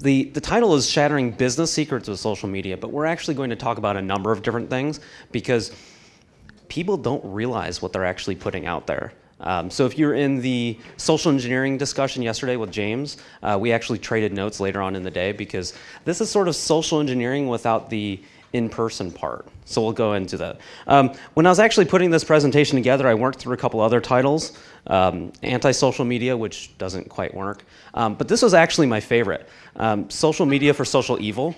the, the title is Shattering Business Secrets with Social Media, but we're actually going to talk about a number of different things because people don't realize what they're actually putting out there. Um, so if you're in the social engineering discussion yesterday with James, uh, we actually traded notes later on in the day because this is sort of social engineering without the in-person part. So we'll go into that. Um, when I was actually putting this presentation together, I worked through a couple other titles. Um, Anti-social media, which doesn't quite work. Um, but this was actually my favorite. Um, social media for social evil.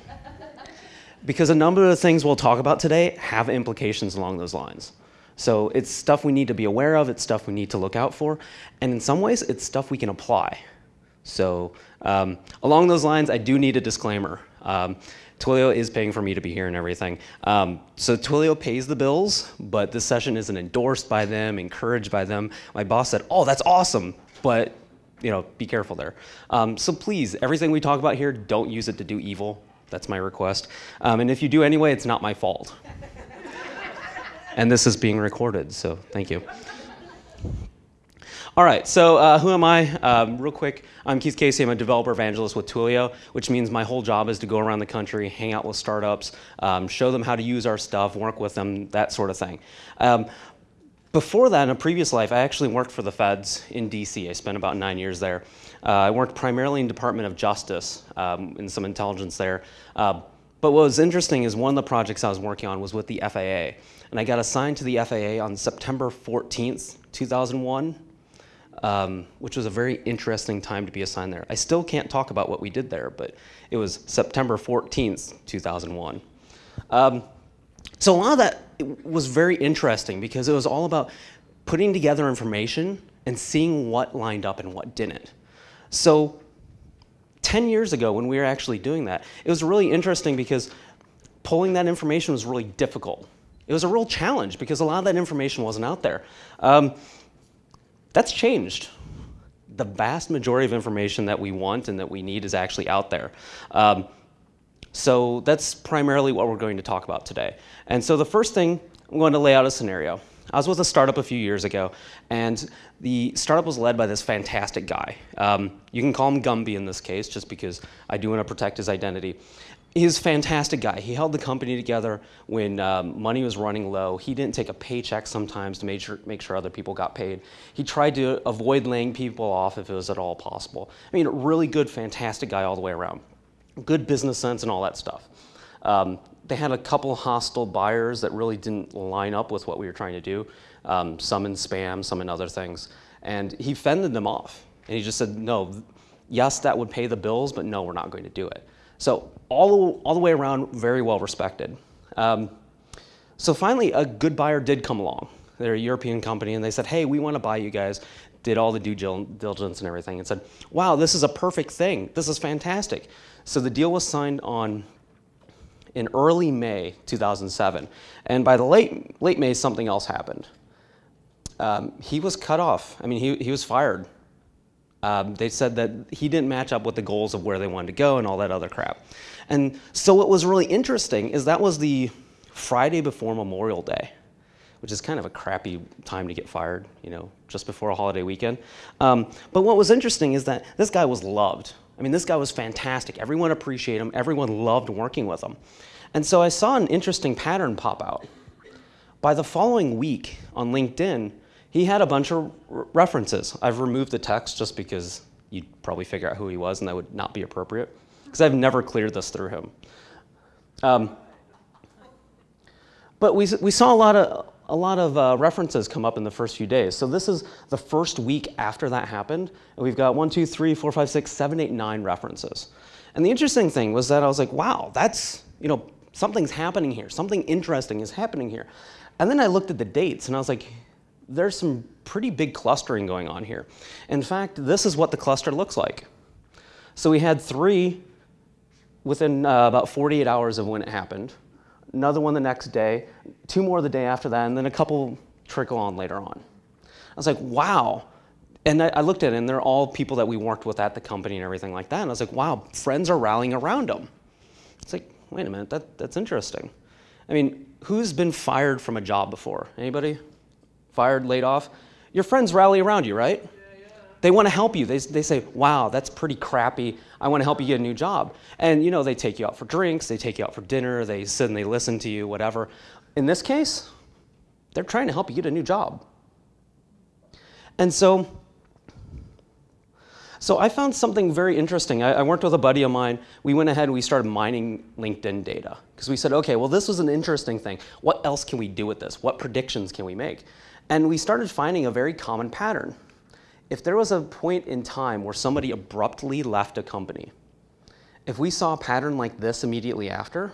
because a number of the things we'll talk about today have implications along those lines. So it's stuff we need to be aware of, it's stuff we need to look out for, and in some ways, it's stuff we can apply. So um, along those lines, I do need a disclaimer. Um, Twilio is paying for me to be here and everything. Um, so Twilio pays the bills, but this session isn't endorsed by them, encouraged by them. My boss said, oh, that's awesome, but you know, be careful there. Um, so please, everything we talk about here, don't use it to do evil. That's my request. Um, and if you do anyway, it's not my fault. and this is being recorded, so thank you. All right, so uh, who am I? Um, real quick, I'm Keith Casey. I'm a developer evangelist with Twilio, which means my whole job is to go around the country, hang out with startups, um, show them how to use our stuff, work with them, that sort of thing. Um, before that, in a previous life, I actually worked for the feds in DC. I spent about nine years there. Uh, I worked primarily in Department of Justice, um, in some intelligence there. Uh, but what was interesting is one of the projects I was working on was with the FAA. And I got assigned to the FAA on September 14th, 2001 um, which was a very interesting time to be assigned there. I still can't talk about what we did there, but it was September 14th, 2001. Um, so a lot of that was very interesting because it was all about putting together information and seeing what lined up and what didn't. So 10 years ago when we were actually doing that, it was really interesting because pulling that information was really difficult. It was a real challenge because a lot of that information wasn't out there. Um, that's changed. The vast majority of information that we want and that we need is actually out there. Um, so that's primarily what we're going to talk about today. And so the first thing, I'm going to lay out a scenario. I was with a startup a few years ago, and the startup was led by this fantastic guy. Um, you can call him Gumby in this case, just because I do want to protect his identity he's a fantastic guy. He held the company together when um, money was running low. He didn't take a paycheck sometimes to make sure, make sure other people got paid. He tried to avoid laying people off if it was at all possible. I mean, really good, fantastic guy all the way around. Good business sense and all that stuff. Um, they had a couple hostile buyers that really didn't line up with what we were trying to do. Um, some in spam, some in other things. And he fended them off. And he just said, no, yes, that would pay the bills, but no, we're not going to do it. So all, all the way around, very well respected. Um, so finally, a good buyer did come along. They're a European company, and they said, hey, we want to buy you guys. Did all the due diligence and everything, and said, wow, this is a perfect thing. This is fantastic. So the deal was signed on in early May 2007. And by the late, late May, something else happened. Um, he was cut off. I mean, he, he was fired um, they said that he didn't match up with the goals of where they wanted to go and all that other crap. And so what was really interesting is that was the Friday before Memorial Day, which is kind of a crappy time to get fired, you know, just before a holiday weekend. Um, but what was interesting is that this guy was loved. I mean, this guy was fantastic. Everyone appreciated him. Everyone loved working with him. And so I saw an interesting pattern pop out. By the following week on LinkedIn, he had a bunch of references. I've removed the text just because you'd probably figure out who he was and that would not be appropriate because I've never cleared this through him. Um, but we, we saw a lot of, a lot of uh, references come up in the first few days. So this is the first week after that happened. And we've got one, two, three, four, five, six, seven, eight, nine references. And the interesting thing was that I was like, wow, that's, you know, something's happening here. Something interesting is happening here. And then I looked at the dates and I was like, there's some pretty big clustering going on here. In fact, this is what the cluster looks like. So we had three within uh, about 48 hours of when it happened, another one the next day, two more the day after that, and then a couple trickle on later on. I was like, wow. And I, I looked at it, and they're all people that we worked with at the company and everything like that. And I was like, wow, friends are rallying around them. It's like, wait a minute, that, that's interesting. I mean, who's been fired from a job before? Anybody? Fired, laid off, your friends rally around you, right? They want to help you. They, they say, wow, that's pretty crappy. I want to help you get a new job. And you know, they take you out for drinks, they take you out for dinner, they sit and they listen to you, whatever. In this case, they're trying to help you get a new job. And so, so I found something very interesting. I, I, worked with a buddy of mine. We went ahead and we started mining LinkedIn data because we said, okay, well, this was an interesting thing. What else can we do with this? What predictions can we make? And we started finding a very common pattern. If there was a point in time where somebody abruptly left a company, if we saw a pattern like this immediately after,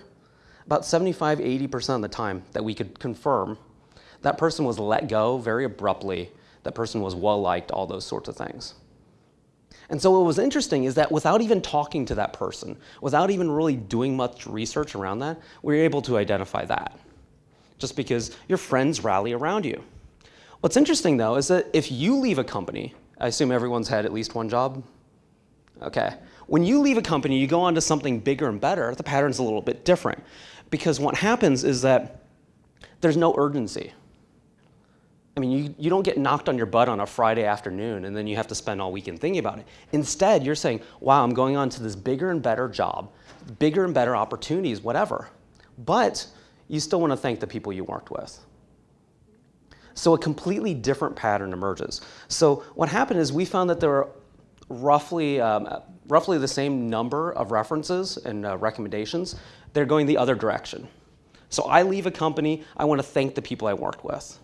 about 75, 80% of the time that we could confirm that person was let go very abruptly, that person was well-liked, all those sorts of things. And so what was interesting is that without even talking to that person, without even really doing much research around that, we were able to identify that, just because your friends rally around you. What's interesting though is that if you leave a company I assume everyone's had at least one job? Okay. When you leave a company, you go on to something bigger and better, the pattern's a little bit different. Because what happens is that there's no urgency. I mean, you, you don't get knocked on your butt on a Friday afternoon and then you have to spend all weekend thinking about it. Instead, you're saying, wow, I'm going on to this bigger and better job, bigger and better opportunities, whatever. But you still want to thank the people you worked with. So a completely different pattern emerges. So what happened is we found that there are roughly, um, roughly the same number of references and uh, recommendations. They're going the other direction. So I leave a company, I want to thank the people I worked with.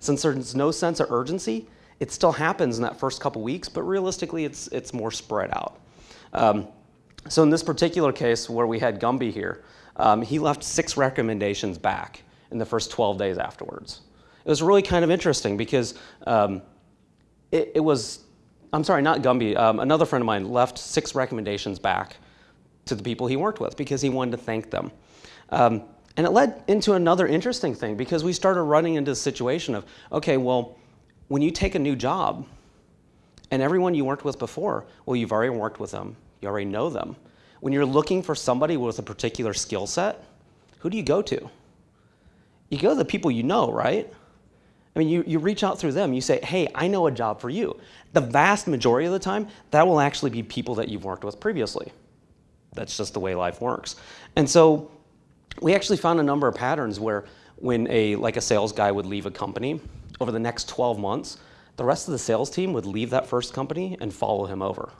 Since there's no sense of urgency, it still happens in that first couple weeks, but realistically it's, it's more spread out. Um, so in this particular case where we had Gumby here, um, he left six recommendations back in the first 12 days afterwards it was really kind of interesting because um, it, it, was, I'm sorry, not Gumby, um, another friend of mine left six recommendations back to the people he worked with because he wanted to thank them. Um, and it led into another interesting thing because we started running into the situation of, okay, well, when you take a new job and everyone you worked with before, well, you've already worked with them, you already know them. When you're looking for somebody with a particular skill set, who do you go to? You go to the people you know, right? I mean, you, you reach out through them, you say, hey, I know a job for you. The vast majority of the time, that will actually be people that you've worked with previously. That's just the way life works. And so we actually found a number of patterns where when a, like a sales guy would leave a company, over the next 12 months, the rest of the sales team would leave that first company and follow him over.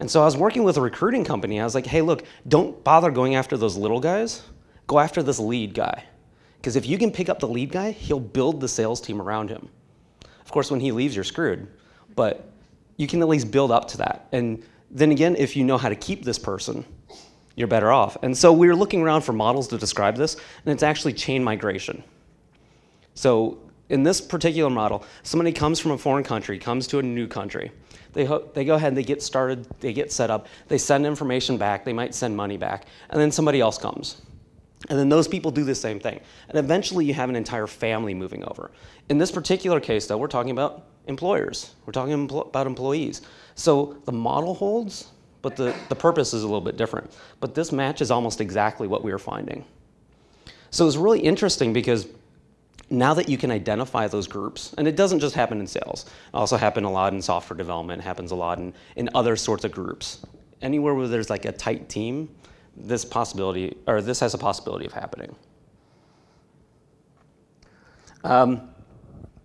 And so I was working with a recruiting company. I was like, hey, look, don't bother going after those little guys. Go after this lead guy. Because if you can pick up the lead guy, he'll build the sales team around him. Of course, when he leaves, you're screwed. But you can at least build up to that. And then again, if you know how to keep this person, you're better off. And so we were looking around for models to describe this, and it's actually chain migration. So in this particular model, somebody comes from a foreign country, comes to a new country. They, they go ahead and they get started, they get set up, they send information back, they might send money back, and then somebody else comes. And then those people do the same thing. And eventually you have an entire family moving over. In this particular case though, we're talking about employers. We're talking about employees. So the model holds, but the, the purpose is a little bit different. But this matches almost exactly what we were finding. So it's really interesting because now that you can identify those groups, and it doesn't just happen in sales, it also happens a lot in software development, It happens a lot in, in other sorts of groups. Anywhere where there's like a tight team, this possibility, or this has a possibility of happening. Um,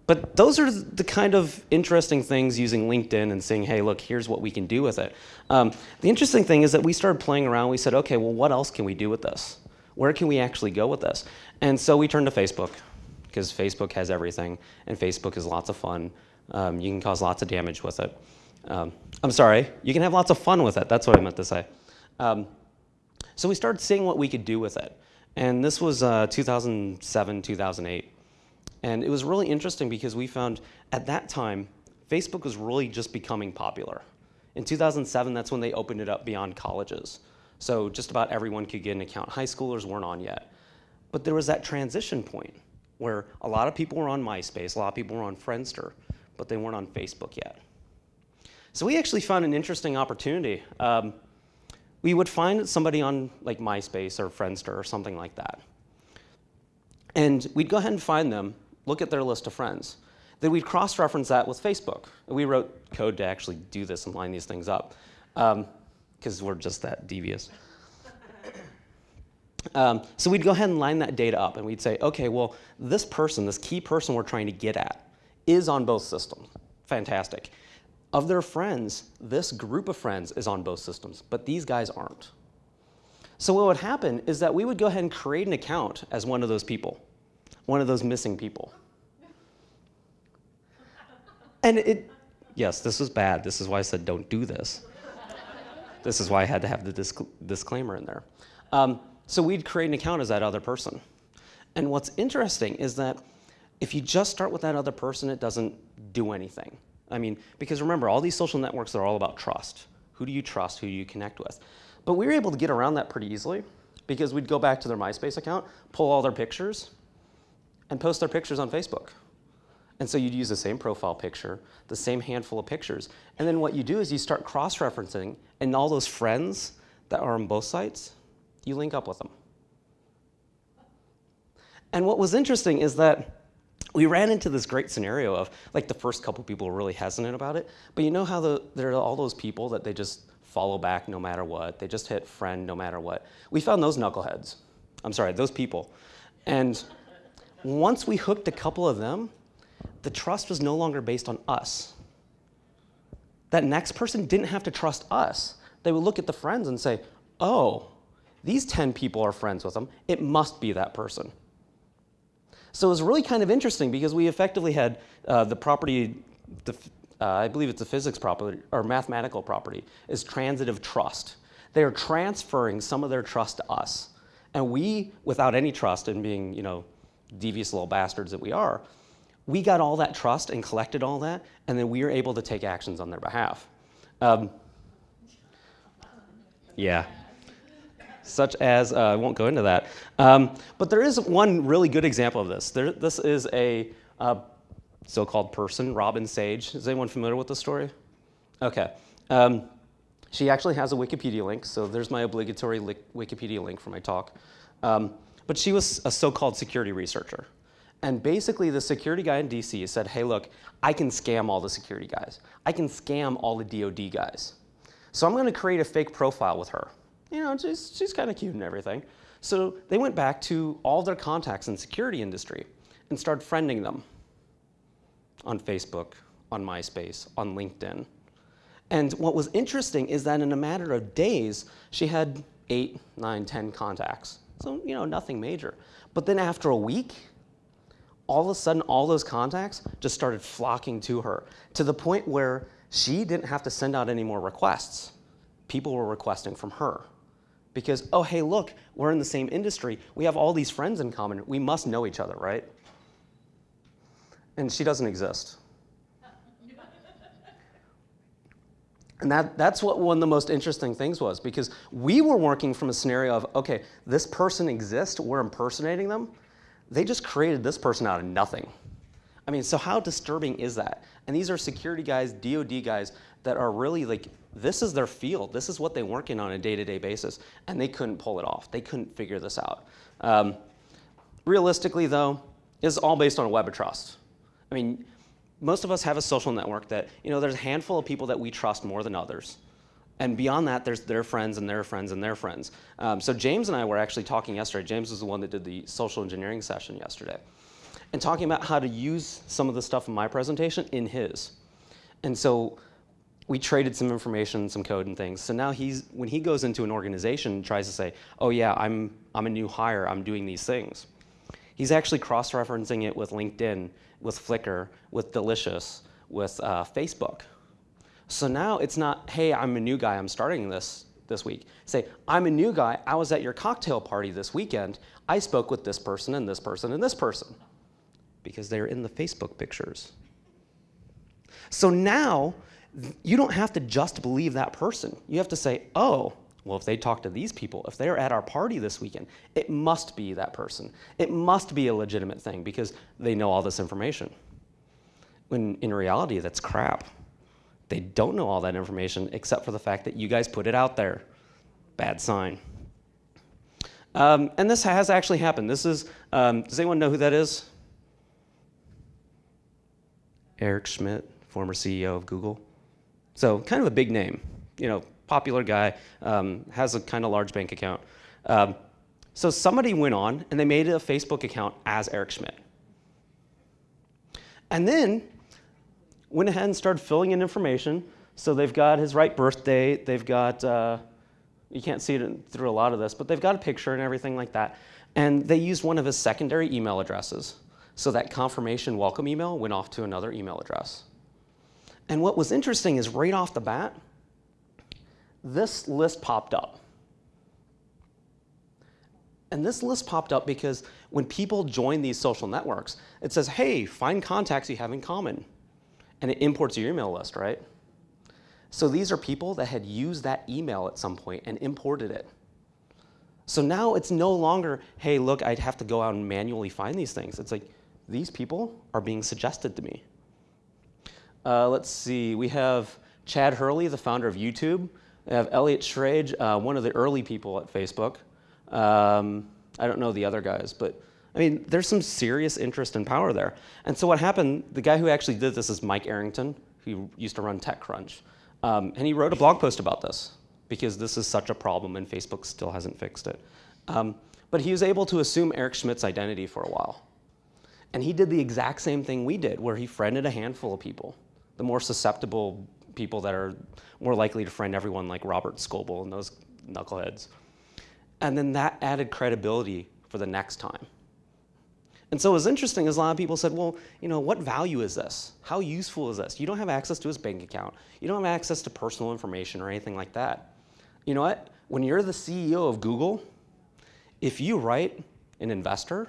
but those are the kind of interesting things using LinkedIn and saying, hey, look, here's what we can do with it. Um, the interesting thing is that we started playing around. We said, okay, well, what else can we do with this? Where can we actually go with this? And so we turned to Facebook because Facebook has everything and Facebook is lots of fun. Um, you can cause lots of damage with it. Um, I'm sorry, you can have lots of fun with it. That's what I meant to say. So we started seeing what we could do with it. And this was uh, 2007, 2008. And it was really interesting because we found at that time, Facebook was really just becoming popular. In 2007, that's when they opened it up beyond colleges. So just about everyone could get an account. High schoolers weren't on yet. But there was that transition point where a lot of people were on MySpace, a lot of people were on Friendster, but they weren't on Facebook yet. So we actually found an interesting opportunity. Um, we would find somebody on like MySpace or Friendster or something like that. And we'd go ahead and find them, look at their list of friends. Then we'd cross-reference that with Facebook. We wrote code to actually do this and line these things up, because um, we're just that devious. Um, so we'd go ahead and line that data up, and we'd say, okay, well, this person, this key person we're trying to get at, is on both systems. Fantastic. Of their friends, this group of friends is on both systems, but these guys aren't. So what would happen is that we would go ahead and create an account as one of those people, one of those missing people. And it, yes, this was bad. This is why I said don't do this. this is why I had to have the disc disclaimer in there. Um, so we'd create an account as that other person. And what's interesting is that if you just start with that other person, it doesn't do anything. I mean, because remember, all these social networks are all about trust. Who do you trust? Who do you connect with? But we were able to get around that pretty easily because we'd go back to their MySpace account, pull all their pictures, and post their pictures on Facebook. And so you'd use the same profile picture, the same handful of pictures. And then what you do is you start cross-referencing, and all those friends that are on both sites, you link up with them. And what was interesting is that we ran into this great scenario of, like the first couple people were really hesitant about it, but you know how the, there are all those people that they just follow back no matter what, they just hit friend no matter what. We found those knuckleheads. I'm sorry, those people. And once we hooked a couple of them, the trust was no longer based on us. That next person didn't have to trust us. They would look at the friends and say, oh, these 10 people are friends with them. It must be that person. So it was really kind of interesting because we effectively had uh, the property, the, uh, I believe it's a physics property or mathematical property, is transitive trust. They are transferring some of their trust to us. And we, without any trust and being, you know, devious little bastards that we are, we got all that trust and collected all that, and then we were able to take actions on their behalf. Um, yeah. Such as, uh, I won't go into that. Um, but there is one really good example of this. There, this is a uh, so-called person, Robin Sage. Is anyone familiar with the story? Okay. Um, she actually has a Wikipedia link, so there's my obligatory Wikipedia link for my talk. Um, but she was a so-called security researcher. And basically the security guy in DC said, hey, look, I can scam all the security guys. I can scam all the DOD guys. So I'm going to create a fake profile with her. You know, she's, she's kind of cute and everything. So they went back to all their contacts in the security industry and started friending them on Facebook, on MySpace, on LinkedIn. And what was interesting is that in a matter of days, she had eight, nine, ten contacts. So, you know, nothing major. But then after a week, all of a sudden, all those contacts just started flocking to her to the point where she didn't have to send out any more requests. People were requesting from her because, oh, hey, look, we're in the same industry. We have all these friends in common. We must know each other, right? And she doesn't exist. And that, that's what one of the most interesting things was because we were working from a scenario of, okay, this person exists, we're impersonating them, they just created this person out of nothing. I mean, so how disturbing is that? And these are security guys, DOD guys that are really like, this is their field. This is what they work in on a day-to-day -day basis. And they couldn't pull it off. They couldn't figure this out. Um, realistically though, it's all based on a web of trust. I mean, most of us have a social network that, you know, there's a handful of people that we trust more than others. And beyond that, there's their friends and their friends and their friends. Um, so James and I were actually talking yesterday. James was the one that did the social engineering session yesterday. And talking about how to use some of the stuff in my presentation in his. And so we traded some information, some code and things. So now he's, when he goes into an organization and tries to say, oh yeah, I'm, I'm a new hire, I'm doing these things. He's actually cross-referencing it with LinkedIn, with Flickr, with Delicious, with uh, Facebook. So now it's not, hey, I'm a new guy, I'm starting this this week. Say, I'm a new guy, I was at your cocktail party this weekend, I spoke with this person and this person and this person. Because they're in the Facebook pictures. So now, you don't have to just believe that person. You have to say, oh, well, if they talk to these people, if they're at our party this weekend, it must be that person. It must be a legitimate thing because they know all this information. When in reality, that's crap. They don't know all that information except for the fact that you guys put it out there. Bad sign. Um, and this has actually happened. This is, um, does anyone know who that is? Eric Schmidt, former CEO of Google. So kind of a big name, you know, popular guy, um, has a kind of large bank account. Um, so somebody went on and they made a Facebook account as Eric Schmidt. And then went ahead and started filling in information. So they've got his right birthday, they've got, uh, you can't see it through a lot of this, but they've got a picture and everything like that. And they used one of his secondary email addresses. So that confirmation welcome email went off to another email address. And what was interesting is right off the bat, this list popped up. And this list popped up because when people join these social networks, it says, hey, find contacts you have in common. And it imports your email list, right? So these are people that had used that email at some point and imported it. So now it's no longer, hey, look, I'd have to go out and manually find these things. It's like, these people are being suggested to me. Uh, let's see, we have Chad Hurley, the founder of YouTube. We have Elliot Schrage, uh, one of the early people at Facebook. Um, I don't know the other guys, but I mean, there's some serious interest and power there. And so what happened, the guy who actually did this is Mike Arrington, who used to run TechCrunch. Um, and he wrote a blog post about this because this is such a problem and Facebook still hasn't fixed it. Um, but he was able to assume Eric Schmidt's identity for a while. And he did the exact same thing we did, where he friended a handful of people, the more susceptible people that are more likely to friend everyone like Robert Scoble and those knuckleheads. And then that added credibility for the next time. And so what was interesting is a lot of people said, well, you know, what value is this? How useful is this? You don't have access to his bank account. You don't have access to personal information or anything like that. You know what? When you're the CEO of Google, if you write an investor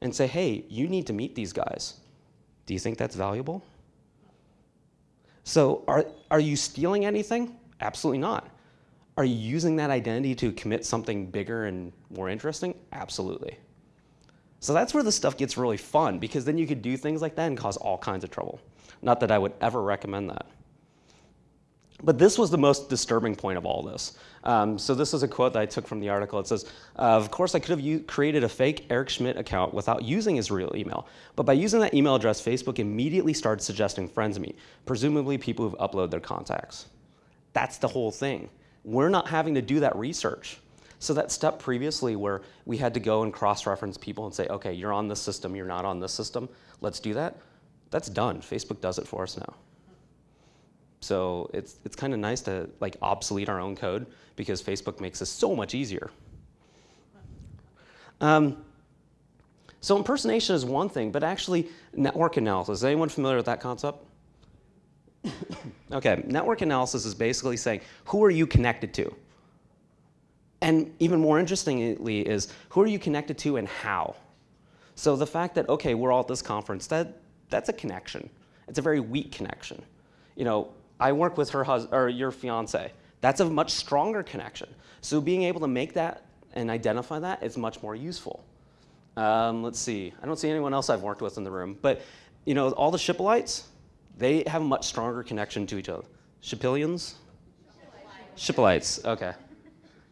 and say, hey, you need to meet these guys, do you think that's valuable? So are, are you stealing anything? Absolutely not. Are you using that identity to commit something bigger and more interesting? Absolutely. So that's where the stuff gets really fun because then you could do things like that and cause all kinds of trouble. Not that I would ever recommend that. But this was the most disturbing point of all this. Um, so this is a quote that I took from the article. It says, uh, of course, I could have created a fake Eric Schmidt account without using his real email. But by using that email address, Facebook immediately started suggesting friends me, presumably people who've uploaded their contacts. That's the whole thing. We're not having to do that research. So that step previously where we had to go and cross-reference people and say, okay, you're on this system, you're not on this system, let's do that, that's done. Facebook does it for us now. So it's, it's kind of nice to like obsolete our own code because Facebook makes this so much easier. Um, so impersonation is one thing, but actually network analysis, is anyone familiar with that concept? okay, network analysis is basically saying, who are you connected to? And even more interestingly is, who are you connected to and how? So the fact that, okay, we're all at this conference, that, that's a connection. It's a very weak connection. You know, I work with her husband, or your fiance. That's a much stronger connection. So being able to make that and identify that is much more useful. Um, let's see, I don't see anyone else I've worked with in the room, but you know, all the Shippolites, they have a much stronger connection to each other. Shipilians? Shippolites, okay.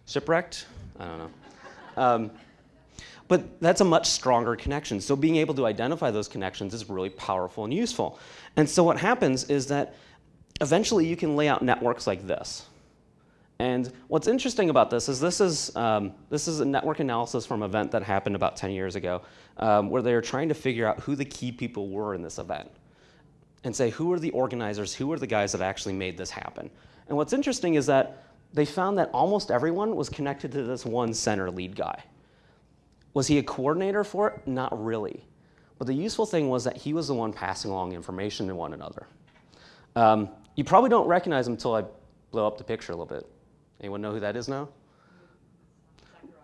Shipwrecked? I don't know. Um, but that's a much stronger connection. So being able to identify those connections is really powerful and useful. And so what happens is that eventually you can lay out networks like this. And what's interesting about this is this is, um, this is a network analysis from an event that happened about 10 years ago um, where they were trying to figure out who the key people were in this event and say who are the organizers, who are the guys that actually made this happen. And what's interesting is that they found that almost everyone was connected to this one center lead guy. Was he a coordinator for it? Not really. But the useful thing was that he was the one passing along information to one another. Um, you probably don't recognize him until I blow up the picture a little bit. Anyone know who that is now?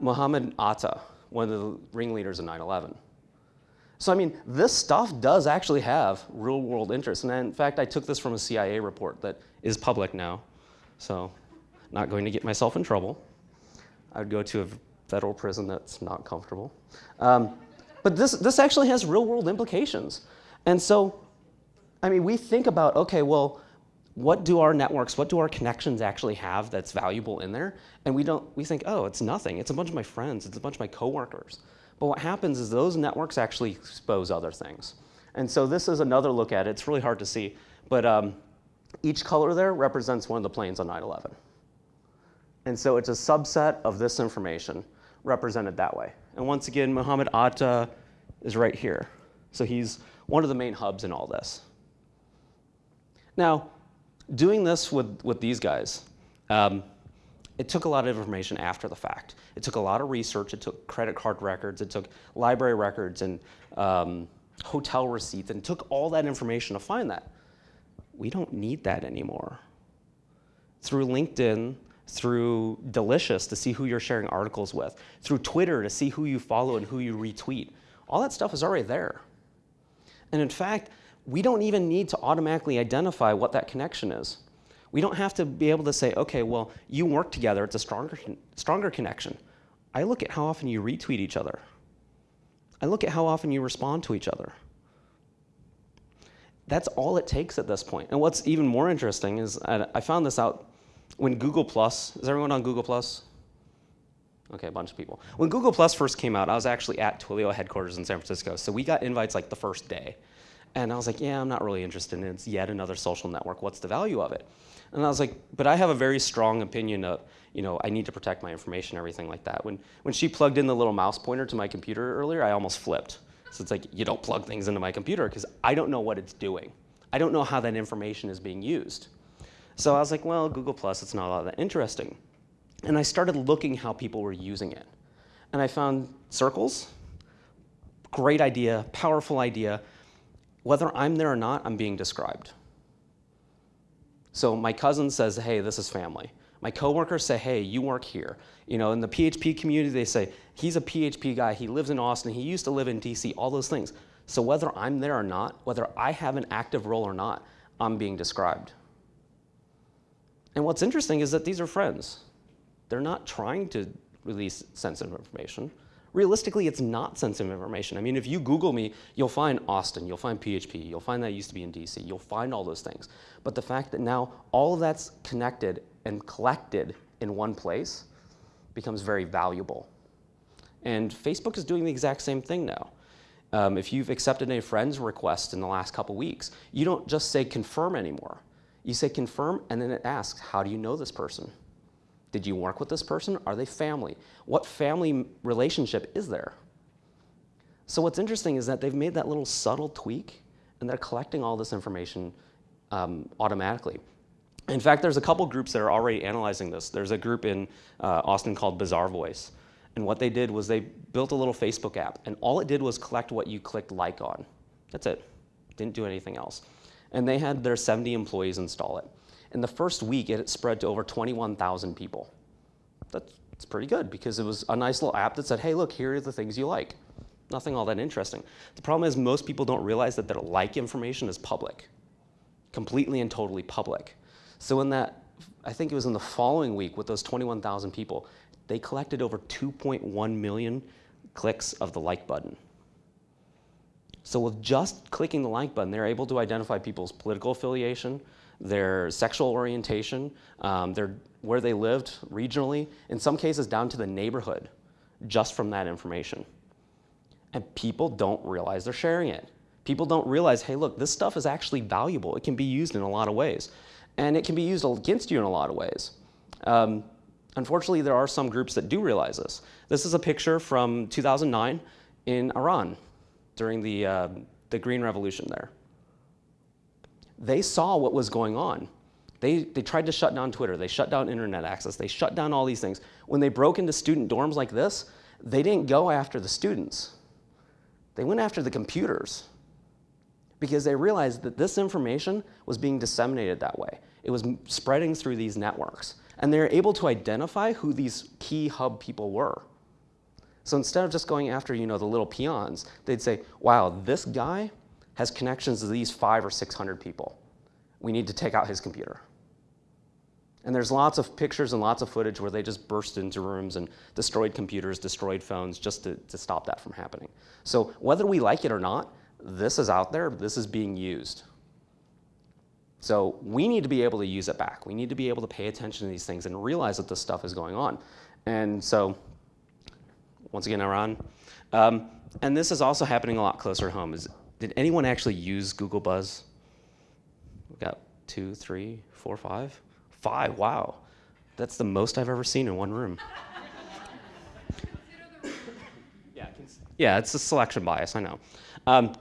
Mohammed Atta, one of the ringleaders of 9-11. So I mean, this stuff does actually have real world interest. And in fact, I took this from a CIA report that is public now. So not going to get myself in trouble. I would go to a federal prison that's not comfortable. Um, but this, this actually has real world implications. And so, I mean, we think about, okay, well, what do our networks, what do our connections actually have that's valuable in there? And we don't, we think, oh, it's nothing. It's a bunch of my friends. It's a bunch of my coworkers. But what happens is those networks actually expose other things. And so this is another look at it. It's really hard to see, but um, each color there represents one of the planes on 9/11. And so it's a subset of this information represented that way. And once again, Muhammad Atta is right here. So he's one of the main hubs in all this. Now, doing this with, with these guys, um, it took a lot of information after the fact. It took a lot of research. It took credit card records. It took library records and um, hotel receipts and took all that information to find that. We don't need that anymore. Through LinkedIn, through Delicious to see who you're sharing articles with, through Twitter to see who you follow and who you retweet. All that stuff is already there. And in fact, we don't even need to automatically identify what that connection is. We don't have to be able to say, okay, well, you work together, it's a stronger, stronger connection. I look at how often you retweet each other. I look at how often you respond to each other. That's all it takes at this point. And what's even more interesting is I found this out when Google Plus, is everyone on Google Plus? Okay, a bunch of people. When Google Plus first came out, I was actually at Twilio headquarters in San Francisco. So we got invites like the first day. And I was like, yeah, I'm not really interested in it. It's yet another social network. What's the value of it? And I was like, but I have a very strong opinion of, you know, I need to protect my information, everything like that. When, when she plugged in the little mouse pointer to my computer earlier, I almost flipped. So it's like, you don't plug things into my computer because I don't know what it's doing. I don't know how that information is being used. So I was like, well, Google Plus, it's not all that interesting. And I started looking how people were using it. And I found circles, great idea, powerful idea. Whether I'm there or not, I'm being described. So my cousin says, hey, this is family. My coworkers say, hey, you work here. You know, in the PHP community, they say, he's a PHP guy, he lives in Austin, he used to live in DC, all those things. So whether I'm there or not, whether I have an active role or not, I'm being described. And what's interesting is that these are friends. They're not trying to release sensitive information. Realistically, it's not sensitive information. I mean, if you Google me, you'll find Austin, you'll find PHP, you'll find that I used to be in DC, you'll find all those things. But the fact that now all of that's connected and collected in one place becomes very valuable. And Facebook is doing the exact same thing now. Um, if you've accepted a friend's request in the last couple weeks, you don't just say confirm anymore. You say confirm, and then it asks, how do you know this person? Did you work with this person? Are they family? What family relationship is there? So what's interesting is that they've made that little subtle tweak, and they're collecting all this information um, automatically. In fact, there's a couple groups that are already analyzing this. There's a group in uh, Austin called Bazaarvoice. And what they did was they built a little Facebook app, and all it did was collect what you clicked like on. That's it. Didn't do anything else and they had their 70 employees install it. In the first week, it spread to over 21,000 people. That's, that's pretty good because it was a nice little app that said, hey, look, here are the things you like. Nothing all that interesting. The problem is most people don't realize that their like information is public, completely and totally public. So in that, I think it was in the following week with those 21,000 people, they collected over 2.1 million clicks of the like button. So with just clicking the like button, they're able to identify people's political affiliation, their sexual orientation, um, their, where they lived regionally, in some cases down to the neighborhood, just from that information. And people don't realize they're sharing it. People don't realize, hey, look, this stuff is actually valuable. It can be used in a lot of ways. And it can be used against you in a lot of ways. Um, unfortunately, there are some groups that do realize this. This is a picture from 2009 in Iran during the, uh, the Green Revolution there. They saw what was going on. They, they tried to shut down Twitter. They shut down internet access. They shut down all these things. When they broke into student dorms like this, they didn't go after the students. They went after the computers because they realized that this information was being disseminated that way. It was spreading through these networks. And they were able to identify who these key hub people were. So instead of just going after, you know, the little peons, they'd say, wow, this guy has connections to these five or 600 people. We need to take out his computer. And there's lots of pictures and lots of footage where they just burst into rooms and destroyed computers, destroyed phones, just to, to stop that from happening. So whether we like it or not, this is out there, this is being used. So we need to be able to use it back. We need to be able to pay attention to these things and realize that this stuff is going on. And so once again, Iran. Um, and this is also happening a lot closer to home. Is Did anyone actually use Google Buzz? We got two, three, four, five? Five, wow. That's the most I've ever seen in one room. yeah, yeah, it's a selection bias, I know. Um,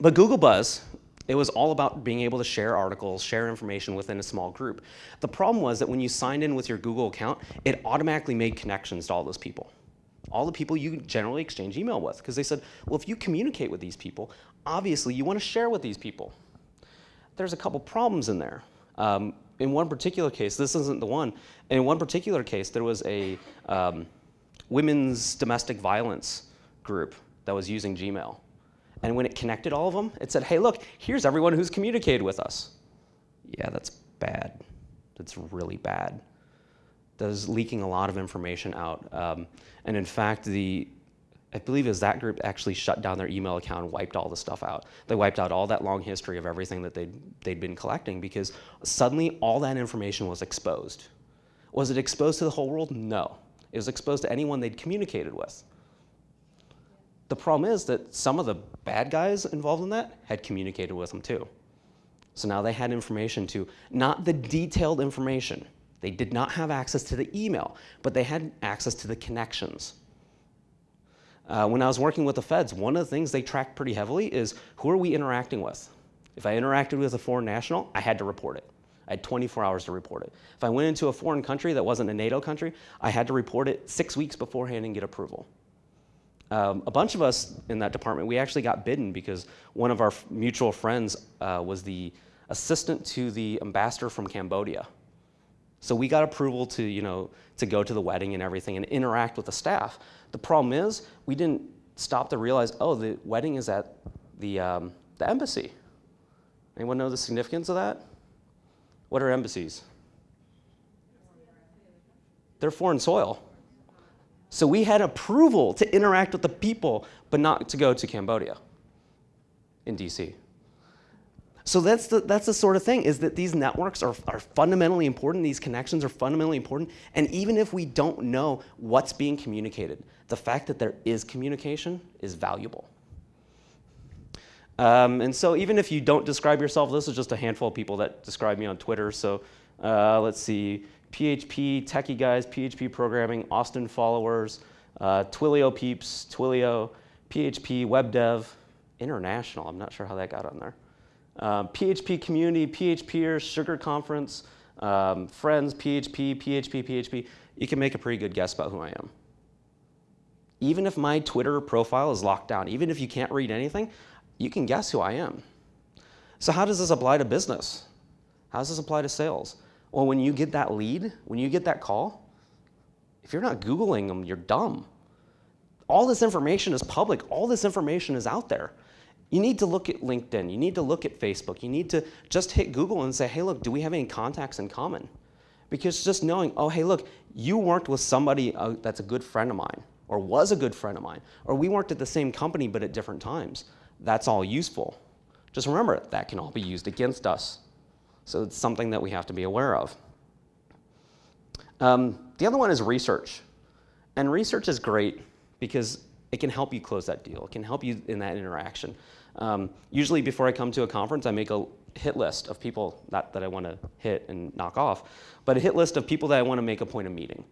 but Google Buzz, it was all about being able to share articles, share information within a small group. The problem was that when you signed in with your Google account, it automatically made connections to all those people. All the people you generally exchange email with, because they said, well, if you communicate with these people, obviously you want to share with these people. There's a couple problems in there. Um, in one particular case, this isn't the one, in one particular case, there was a um, women's domestic violence group that was using Gmail. And when it connected all of them, it said, hey, look, here's everyone who's communicated with us. Yeah, that's bad. That's really bad. That is leaking a lot of information out. Um, and in fact, the I believe was that group actually shut down their email account and wiped all the stuff out. They wiped out all that long history of everything that they'd, they'd been collecting because suddenly all that information was exposed. Was it exposed to the whole world? No. It was exposed to anyone they'd communicated with. The problem is that some of the bad guys involved in that had communicated with them too. So now they had information to, not the detailed information. They did not have access to the email, but they had access to the connections. Uh, when I was working with the feds, one of the things they tracked pretty heavily is who are we interacting with? If I interacted with a foreign national, I had to report it. I had 24 hours to report it. If I went into a foreign country that wasn't a NATO country, I had to report it six weeks beforehand and get approval. Um, a bunch of us in that department, we actually got bidden because one of our mutual friends uh, was the assistant to the ambassador from Cambodia. So we got approval to, you know, to go to the wedding and everything and interact with the staff. The problem is we didn't stop to realize, oh, the wedding is at the, um, the embassy. Anyone know the significance of that? What are embassies? They're foreign soil. So we had approval to interact with the people, but not to go to Cambodia in DC. So that's the, that's the sort of thing, is that these networks are, are fundamentally important, these connections are fundamentally important, and even if we don't know what's being communicated, the fact that there is communication is valuable. Um, and so even if you don't describe yourself, this is just a handful of people that describe me on Twitter, so uh, let's see, PHP, techie guys, PHP programming, Austin followers, uh, Twilio peeps, Twilio, PHP, web dev, international, I'm not sure how that got on there. Um, PHP community, PHPers, Sugar Conference, um, friends, PHP, PHP, PHP. You can make a pretty good guess about who I am. Even if my Twitter profile is locked down, even if you can't read anything, you can guess who I am. So how does this apply to business? How does this apply to sales? Well, when you get that lead, when you get that call, if you're not Googling them, you're dumb. All this information is public. All this information is out there. You need to look at LinkedIn. You need to look at Facebook. You need to just hit Google and say, hey, look, do we have any contacts in common? Because just knowing, oh, hey, look, you worked with somebody uh, that's a good friend of mine, or was a good friend of mine, or we worked at the same company but at different times. That's all useful. Just remember, that can all be used against us. So it's something that we have to be aware of. Um, the other one is research. And research is great because it can help you close that deal. It can help you in that interaction. Um, usually before I come to a conference, I make a hit list of people, not that I want to hit and knock off, but a hit list of people that I want to make a point of meeting.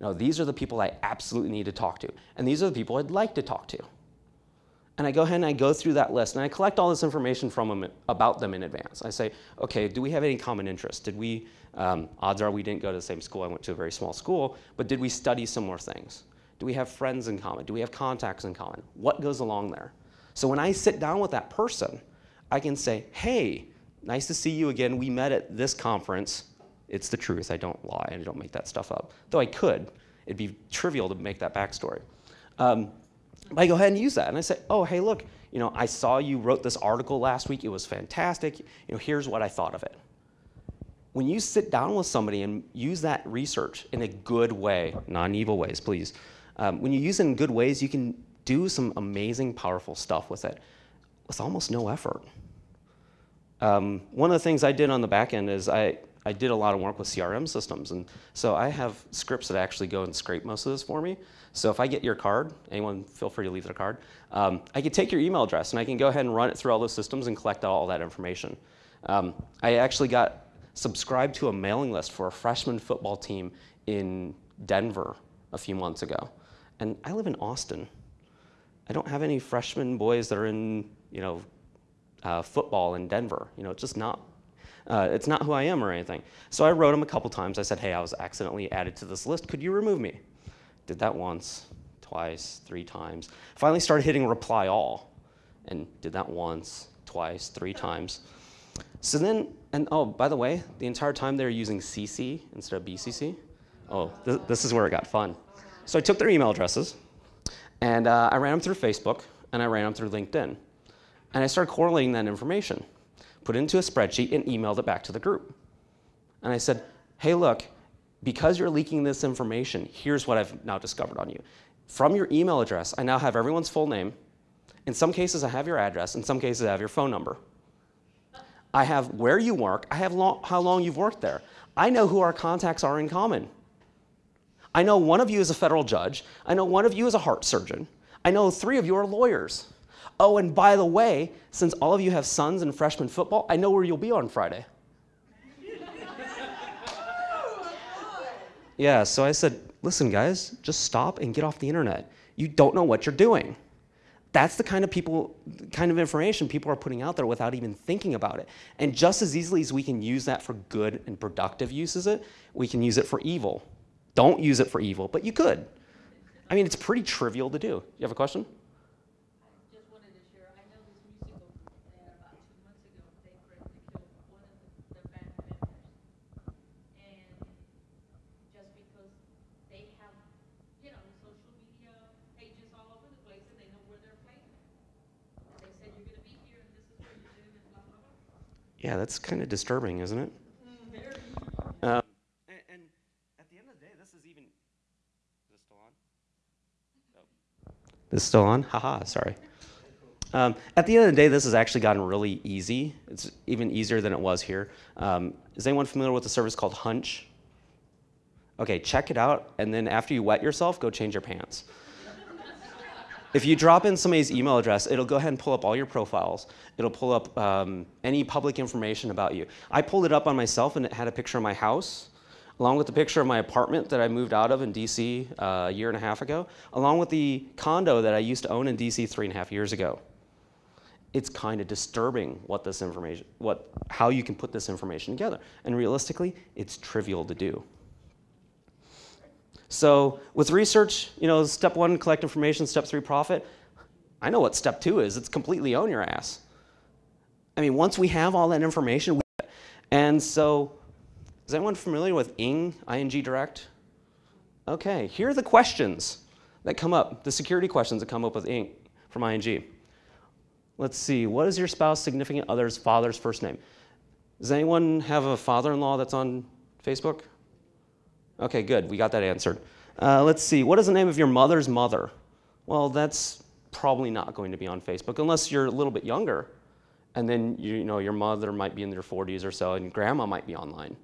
You know, these are the people I absolutely need to talk to, and these are the people I'd like to talk to. And I go ahead and I go through that list, and I collect all this information from them about them in advance. I say, okay, do we have any common interests? Did we, um, odds are we didn't go to the same school, I went to a very small school, but did we study similar things? Do we have friends in common? Do we have contacts in common? What goes along there? So when I sit down with that person, I can say, hey, nice to see you again. We met at this conference. It's the truth. I don't lie. And I don't make that stuff up. Though I could. It'd be trivial to make that backstory. Um, but I go ahead and use that. And I say, oh, hey, look, you know, I saw you wrote this article last week. It was fantastic. You know, here's what I thought of it. When you sit down with somebody and use that research in a good way, non-evil ways, please. Um, when you use it in good ways, you can do some amazing, powerful stuff with it with almost no effort. Um, one of the things I did on the back end is I, I did a lot of work with CRM systems. And so I have scripts that actually go and scrape most of this for me. So if I get your card, anyone feel free to leave their card, um, I can take your email address and I can go ahead and run it through all those systems and collect all that information. Um, I actually got subscribed to a mailing list for a freshman football team in Denver a few months ago. And I live in Austin. I don't have any freshman boys that are in, you know, uh, football in Denver. You know, it's just not, uh, it's not who I am or anything. So I wrote him a couple times. I said, hey, I was accidentally added to this list. Could you remove me? Did that once, twice, three times. Finally started hitting reply all and did that once, twice, three times. So then, and oh, by the way, the entire time they were using CC instead of BCC. Oh, th this is where it got fun. So I took their email addresses and uh, I ran them through Facebook and I ran them through LinkedIn. And I started correlating that information, put it into a spreadsheet and emailed it back to the group. And I said, hey, look, because you're leaking this information, here's what I've now discovered on you. From your email address, I now have everyone's full name. In some cases, I have your address. In some cases, I have your phone number. I have where you work. I have long, how long you've worked there. I know who our contacts are in common. I know one of you is a federal judge. I know one of you is a heart surgeon. I know three of you are lawyers. Oh, and by the way, since all of you have sons in freshman football, I know where you'll be on Friday. yeah, so I said, listen, guys, just stop and get off the internet. You don't know what you're doing. That's the kind of people, kind of information people are putting out there without even thinking about it. And just as easily as we can use that for good and productive uses it, we can use it for evil. Don't use it for evil, but you could. I mean, it's pretty trivial to do. You have a question? Yeah, that's kind of disturbing, isn't it? Um, and, and, at the end of the day, this is even. Is this still on? Oh. This still on? Haha, sorry. Um, at the end of the day, this has actually gotten really easy. It's even easier than it was here. Um, is anyone familiar with a service called Hunch? Okay, check it out, and then after you wet yourself, go change your pants. If you drop in somebody's email address, it'll go ahead and pull up all your profiles. It'll pull up um, any public information about you. I pulled it up on myself and it had a picture of my house, along with the picture of my apartment that I moved out of in DC uh, a year and a half ago, along with the condo that I used to own in DC three and a half years ago. It's kind of disturbing what this information, what, how you can put this information together. And realistically, it's trivial to do. So with research, you know, step one, collect information, step three, profit. I know what step two is. It's completely own your ass. I mean, once we have all that information, and so, is anyone familiar with ING, ING Direct? Okay, here are the questions that come up, the security questions that come up with ING, from ING. Let's see, what is your spouse, significant other's father's first name? Does anyone have a father-in-law that's on Facebook? Okay, good. We got that answered. Uh, let's see. What is the name of your mother's mother? Well, that's probably not going to be on Facebook unless you're a little bit younger. And then you, know your mother might be in their 40s or so, and grandma might be online.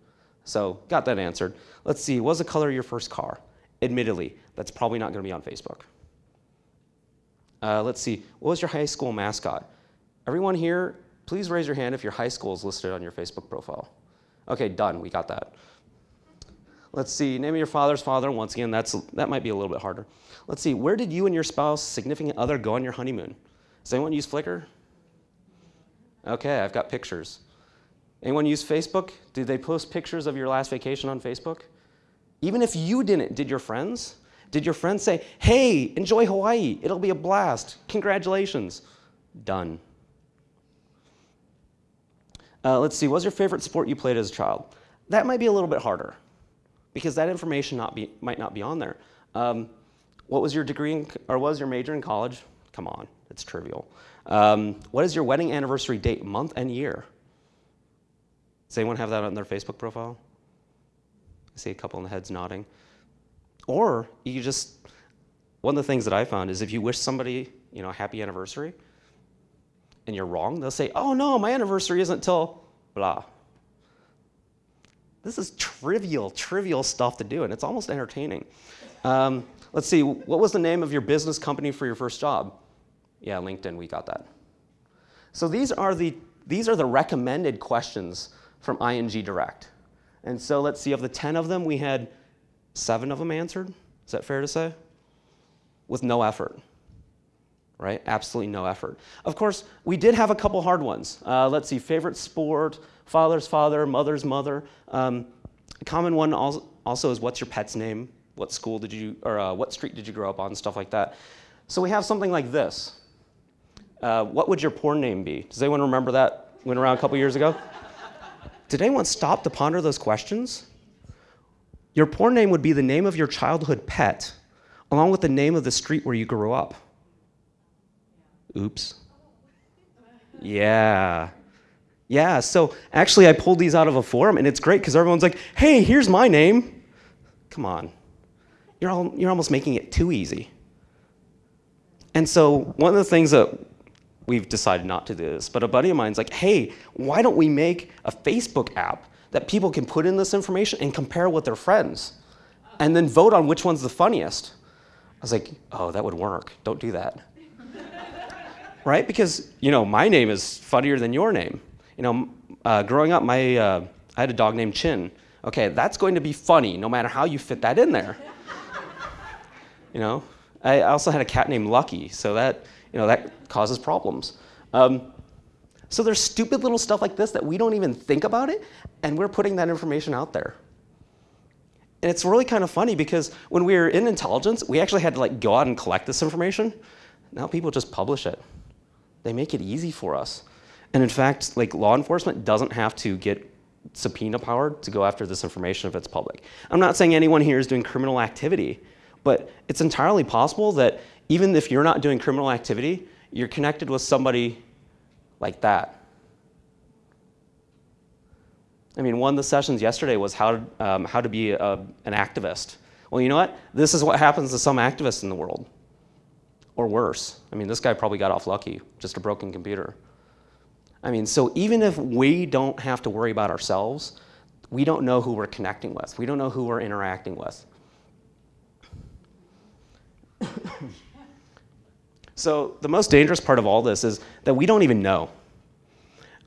So got that answered. Let's see. What's the color of your first car? Admittedly, that's probably not going to be on Facebook. Uh, let's see. What was your high school mascot? Everyone here, please raise your hand if your high school is listed on your Facebook profile. Okay, done. We got that. Let's see, name of your father's father. Once again, that's, that might be a little bit harder. Let's see, where did you and your spouse, significant other, go on your honeymoon? Does anyone use Flickr? Okay, I've got pictures. Anyone use Facebook? Did they post pictures of your last vacation on Facebook? Even if you didn't, did your friends? Did your friends say, hey, enjoy Hawaii, it'll be a blast, congratulations? Done. Uh, let's see, what was your favorite sport you played as a child? That might be a little bit harder because that information not be, might not be on there. Um, what was your degree in, or was your major in college? Come on, it's trivial. Um, what is your wedding anniversary date, month and year? Does anyone have that on their Facebook profile? I see a couple in the heads nodding. Or you just, one of the things that I found is if you wish somebody, you know, a happy anniversary, and you're wrong, they'll say, oh no, my anniversary isn't till blah. This is trivial, trivial stuff to do, and it's almost entertaining. Um, let's see, what was the name of your business company for your first job? Yeah, LinkedIn, we got that. So these are the, these are the recommended questions from ING Direct. And so let's see, of the 10 of them, we had seven of them answered. Is that fair to say? With no effort, right? Absolutely no effort. Of course, we did have a couple hard ones. Uh, let's see, favorite sport, father's father, mother's mother. Um, a common one also is what's your pet's name? What school did you, or uh, what street did you grow up on? Stuff like that. So we have something like this. Uh, what would your porn name be? Does anyone remember that? Went around a couple years ago? Did anyone stop to ponder those questions? Your porn name would be the name of your childhood pet, along with the name of the street where you grew up. Oops. Yeah. Yeah, so actually I pulled these out of a forum and it's great because everyone's like, hey, here's my name. Come on. You're, all, you're almost making it too easy. And so one of the things that we've decided not to do this, but a buddy of mine's like, hey, why don't we make a Facebook app that people can put in this information and compare with their friends and then vote on which one's the funniest? I was like, oh, that would work. Don't do that. right? Because, you know, my name is funnier than your name. You know, uh, growing up, my, uh, I had a dog named Chin. Okay, that's going to be funny no matter how you fit that in there. you know, I also had a cat named Lucky, so that, you know, that causes problems. Um, so there's stupid little stuff like this that we don't even think about it, and we're putting that information out there. And it's really kind of funny because when we were in intelligence, we actually had to like go out and collect this information. Now people just publish it. They make it easy for us. And in fact, like law enforcement doesn't have to get subpoena power to go after this information if it's public. I'm not saying anyone here is doing criminal activity, but it's entirely possible that even if you're not doing criminal activity, you're connected with somebody like that. I mean, one of the sessions yesterday was how, um, how to be a, an activist. Well, you know what? This is what happens to some activists in the world. Or worse. I mean, this guy probably got off lucky, just a broken computer. I mean, so even if we don't have to worry about ourselves, we don't know who we're connecting with. We don't know who we're interacting with. So the most dangerous part of all this is that we don't even know.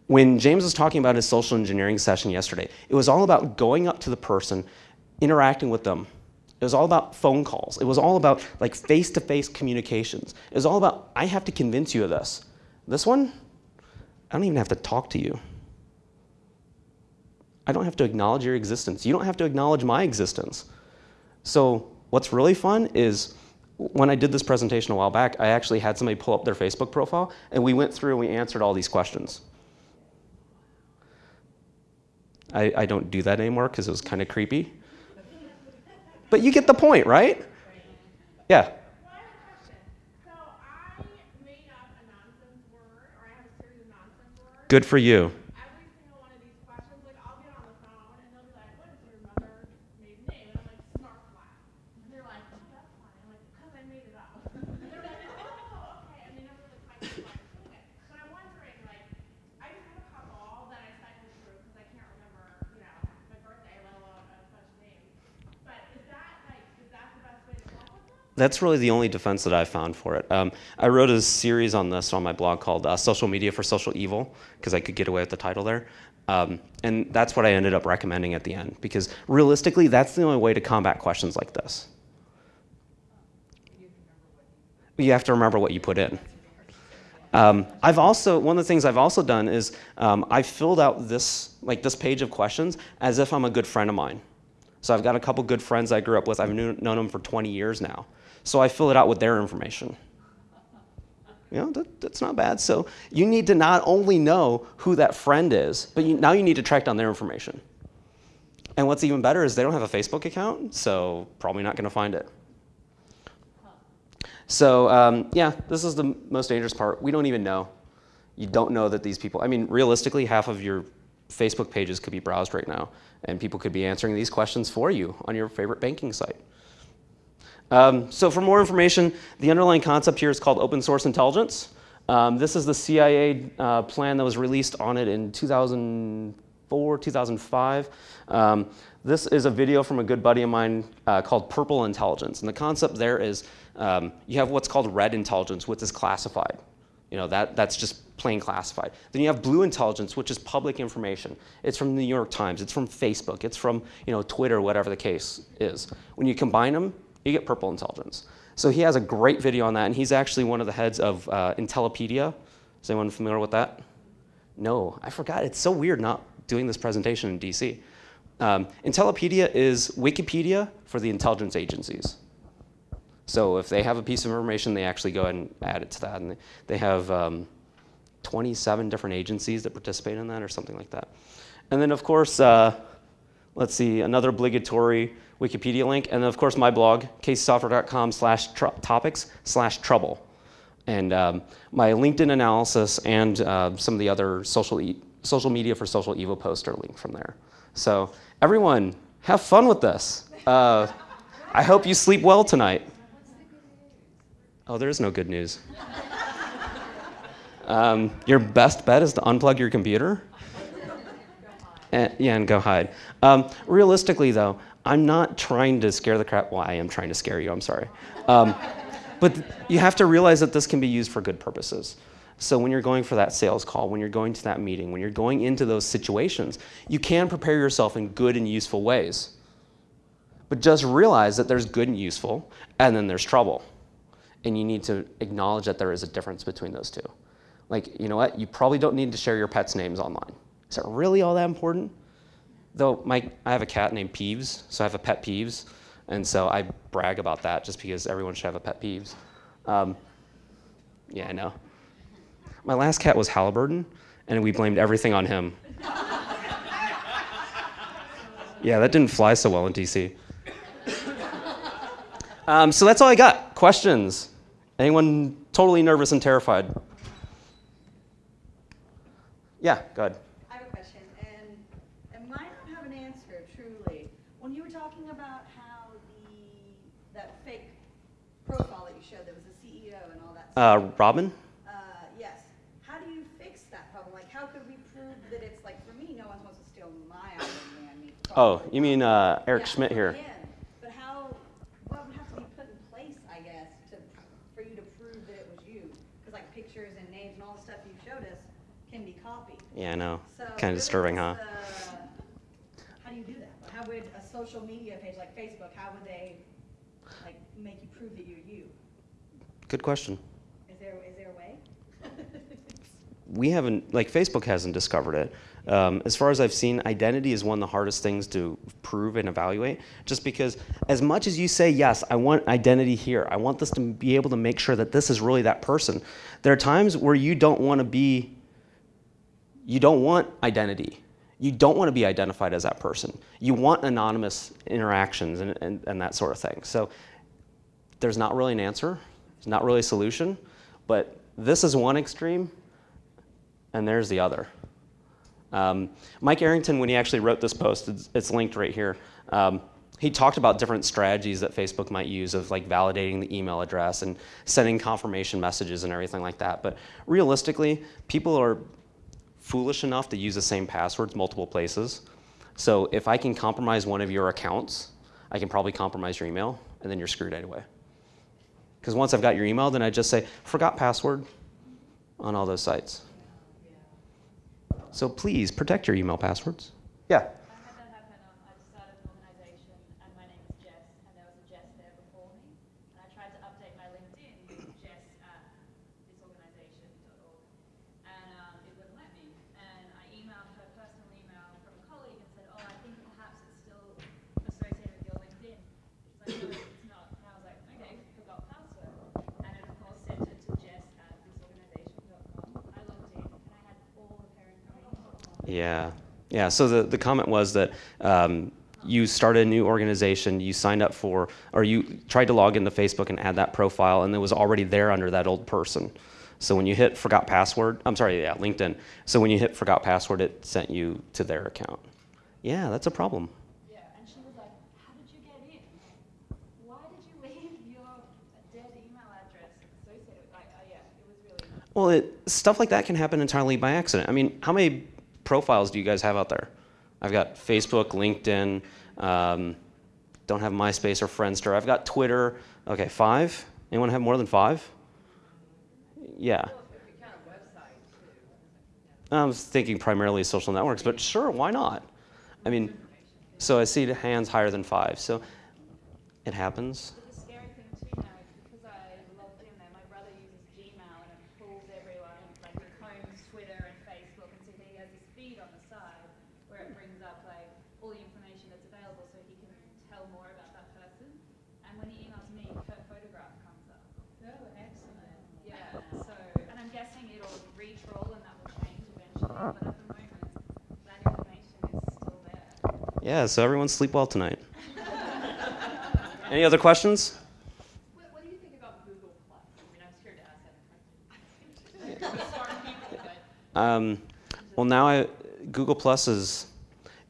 When James was talking about his social engineering session yesterday, it was all about going up to the person, interacting with them. It was all about phone calls. It was all about like face-to-face -face communications. It was all about, I have to convince you of this. This one, I don't even have to talk to you. I don't have to acknowledge your existence. You don't have to acknowledge my existence. So what's really fun is when I did this presentation a while back, I actually had somebody pull up their Facebook profile, and we went through and we answered all these questions. I, I don't do that anymore because it was kind of creepy. But you get the point, right? Yeah. Good for you. That's really the only defense that I found for it. Um, I wrote a series on this on my blog called uh, Social Media for Social Evil, because I could get away with the title there. Um, and that's what I ended up recommending at the end, because realistically, that's the only way to combat questions like this. You have to remember what you put in. Um, I've also, one of the things I've also done is um, I filled out this, like this page of questions as if I'm a good friend of mine. So I've got a couple good friends I grew up with. I've known them for 20 years now. So I fill it out with their information. You know, that, that's not bad. So you need to not only know who that friend is, but you, now you need to track down their information. And what's even better is they don't have a Facebook account, so probably not going to find it. So um, yeah, this is the most dangerous part. We don't even know. You don't know that these people, I mean, realistically, half of your Facebook pages could be browsed right now, and people could be answering these questions for you on your favorite banking site. Um, so for more information, the underlying concept here is called open source intelligence. Um, this is the CIA uh, plan that was released on it in 2004, 2005. Um, this is a video from a good buddy of mine uh, called Purple Intelligence. And the concept there is um, you have what's called red intelligence, which is classified. You know, that, that's just plain classified. Then you have blue intelligence, which is public information. It's from the New York Times, it's from Facebook, it's from you know, Twitter, whatever the case is. When you combine them, you get purple intelligence. So he has a great video on that, and he's actually one of the heads of uh, Intellipedia. Is anyone familiar with that? No, I forgot. It's so weird not doing this presentation in DC. Um, Intellipedia is Wikipedia for the intelligence agencies. So if they have a piece of information, they actually go ahead and add it to that. And they have um, 27 different agencies that participate in that or something like that. And then of course, uh, let's see, another obligatory Wikipedia link. And of course my blog, caseysoftware.com slash topics slash trouble. And um, my LinkedIn analysis and uh, some of the other social, e social media for social evil posts are linked from there. So everyone, have fun with this. Uh, I hope you sleep well tonight. Oh, there is no good news. Um, your best bet is to unplug your computer. And, yeah, and go hide. Um, realistically, though, I'm not trying to scare the crap. Well, I am trying to scare you. I'm sorry. Um, but you have to realize that this can be used for good purposes. So when you're going for that sales call, when you're going to that meeting, when you're going into those situations, you can prepare yourself in good and useful ways. But just realize that there's good and useful, and then there's trouble. And you need to acknowledge that there is a difference between those two. Like, you know what? You probably don't need to share your pet's names online. Is that really all that important? Though my, I have a cat named Peeves, so I have a pet Peeves. And so I brag about that just because everyone should have a pet Peeves. Um, yeah, I know. My last cat was Halliburton, and we blamed everything on him. yeah, that didn't fly so well in DC. Um, so that's all I got. Questions? Anyone totally nervous and terrified? Yeah, go ahead. I have a question, and it might not have an answer, truly. When you were talking about how the that fake profile that you showed, that was the CEO and all that Uh, Robin? uh, yes. How do you fix that problem? Like, how could we prove that it's like, for me, no one wants to steal my identity. I mean, Oh, you mean uh, Eric Yeah, Schmidt here? yeah. But how, what would have to be put in place, I guess, to, for you to prove that it was you? Because like pictures and names and all the stuff you showed us can be copied. Yeah, I know. So Kind of disturbing, huh? what's How do you do that? How would a social media page like Facebook, how would they like make you prove that you're you? Good question. Is there, is there a way? we haven't, like Facebook hasn't discovered it. Um, as far as I've seen, identity is one of the hardest things to prove and evaluate, just because as much as you say, yes, I want identity here, I want this to be able to make sure that this is really that person, there are times where you don't want to be, you don't want identity. You don't want to be identified as that person. You want anonymous interactions and, and, and that sort of thing. So there's not really an answer, there's not really a solution, but this is one extreme, and there's the other. Um, Mike Arrington, when he actually wrote this post, it's, it's linked right here. Um, he talked about different strategies that Facebook might use of like validating the email address and sending confirmation messages and everything like that. But realistically, people are foolish enough to use the same passwords multiple places. So if I can compromise one of your accounts, I can probably compromise your email, and then you're screwed anyway. Because once I've got your email, then I just say, forgot password on all those sites. So please protect your email passwords. Yeah. I had that happen. Um, I started an organisation, and my name is Jess, and there was a Jess there before me. And I tried to update my LinkedIn with Jess at thisorganisation.org, and um, it wouldn't let me. And I emailed her personal email from a colleague and said, "Oh, I think perhaps it's still associated with your LinkedIn." She's like, "No, it's not." And I was like, "Okay, forgot password." And it of course sent it to Jess at thisorganisation.com. I logged in, and I had all the parent companies. Yeah. Yeah. So the, the comment was that um, you started a new organization, you signed up for, or you tried to log into Facebook and add that profile, and it was already there under that old person. So when you hit forgot password, I'm sorry, yeah, LinkedIn. So when you hit forgot password, it sent you to their account. Yeah, that's a problem. Yeah, and she was like, "How did you get in? Why did you leave your dead email address associated with?" Like, uh, yeah, it was really. Well, it, stuff like that can happen entirely by accident. I mean, how many profiles do you guys have out there? I've got Facebook, LinkedIn. Um, don't have MySpace or Friendster. I've got Twitter. Okay, five. Anyone have more than five? Yeah. I was thinking primarily social networks, but sure, why not? I mean, so I see the hands higher than five. So it happens. But the scary thing too now is because I logged in there, my brother uses Gmail and it pulls everyone, like he combs Twitter and Facebook, and so he has this feed on the side where it brings up like all the information that's available, so he can tell more about that person. And when he emails me, her photograph comes up. Oh, excellent. Yeah. So, and I'm guessing it'll re-troll and that will change eventually, Yeah, so everyone sleep well tonight. Any other questions? What, what do you think about Google Plus? I mean, I'm scared to ask that question. Um, well, now I, Google Plus is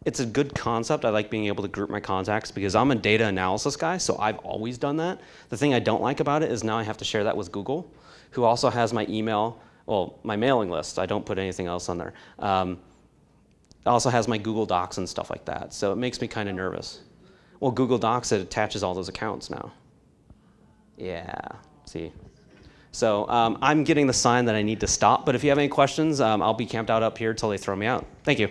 it's a good concept. I like being able to group my contacts because I'm a data analysis guy, so I've always done that. The thing I don't like about it is now I have to share that with Google, who also has my email, well, my mailing list. I don't put anything else on there. Um, it also has my Google Docs and stuff like that, so it makes me kind of nervous. Well, Google Docs it attaches all those accounts now. Yeah, see. So um, I'm getting the sign that I need to stop, but if you have any questions, um, I'll be camped out up here till they throw me out. Thank you.